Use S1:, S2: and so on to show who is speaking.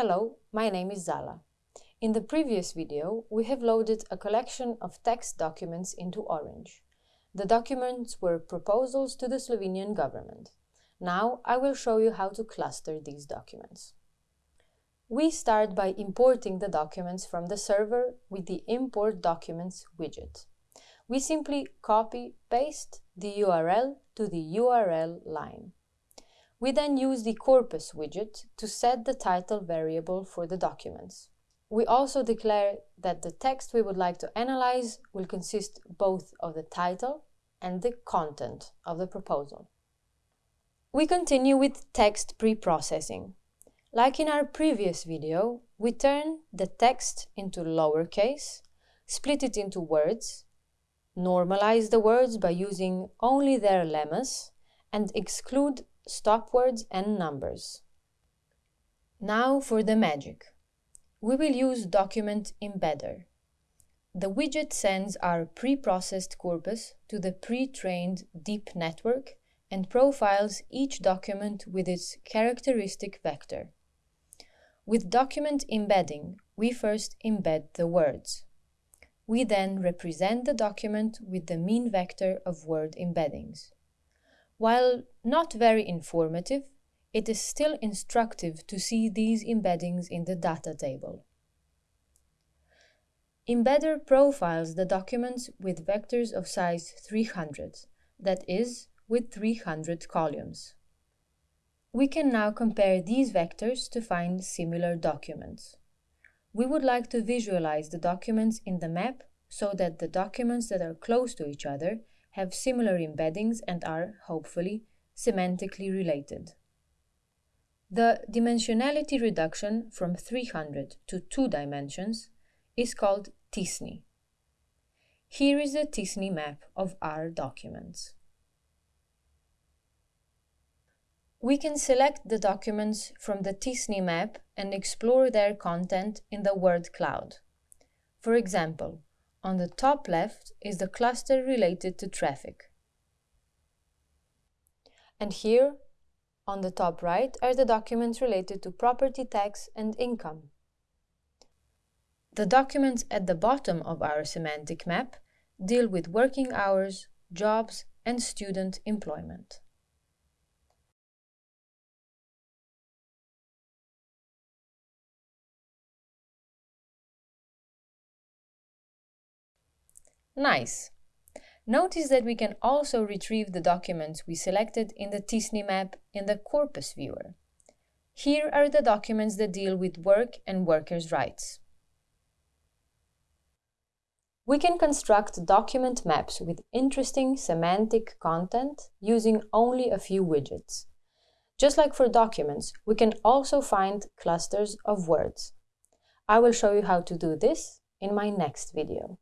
S1: Hello, my name is Zala. In the previous video, we have loaded a collection of text documents into Orange. The documents were proposals to the Slovenian government. Now I will show you how to cluster these documents. We start by importing the documents from the server with the Import Documents widget. We simply copy-paste the URL to the URL line. We then use the corpus widget to set the title variable for the documents. We also declare that the text we would like to analyze will consist both of the title and the content of the proposal. We continue with text pre-processing. Like in our previous video, we turn the text into lowercase, split it into words, normalize the words by using only their lemmas, and exclude stop words and numbers. Now for the magic. We will use Document Embedder. The widget sends our pre-processed corpus to the pre-trained deep network and profiles each document with its characteristic vector. With document embedding, we first embed the words. We then represent the document with the mean vector of word embeddings. While not very informative, it is still instructive to see these embeddings in the data table. Embedder profiles the documents with vectors of size 300, that is, with 300 columns. We can now compare these vectors to find similar documents. We would like to visualize the documents in the map so that the documents that are close to each other have similar embeddings and are, hopefully, semantically related. The dimensionality reduction from 300 to 2 dimensions is called t-SNE. Here is the t-SNE map of our documents. We can select the documents from the t-SNE map and explore their content in the word cloud. For example, on the top left is the cluster related to traffic. And here, on the top right, are the documents related to property tax and income. The documents at the bottom of our semantic map deal with working hours, jobs, and student employment. Nice! Notice that we can also retrieve the documents we selected in the t-SNE map in the Corpus viewer. Here are the documents that deal with work and workers' rights. We can construct document maps with interesting semantic content using only a few widgets. Just like for documents, we can also find clusters of words. I will show you how to do this in my next video.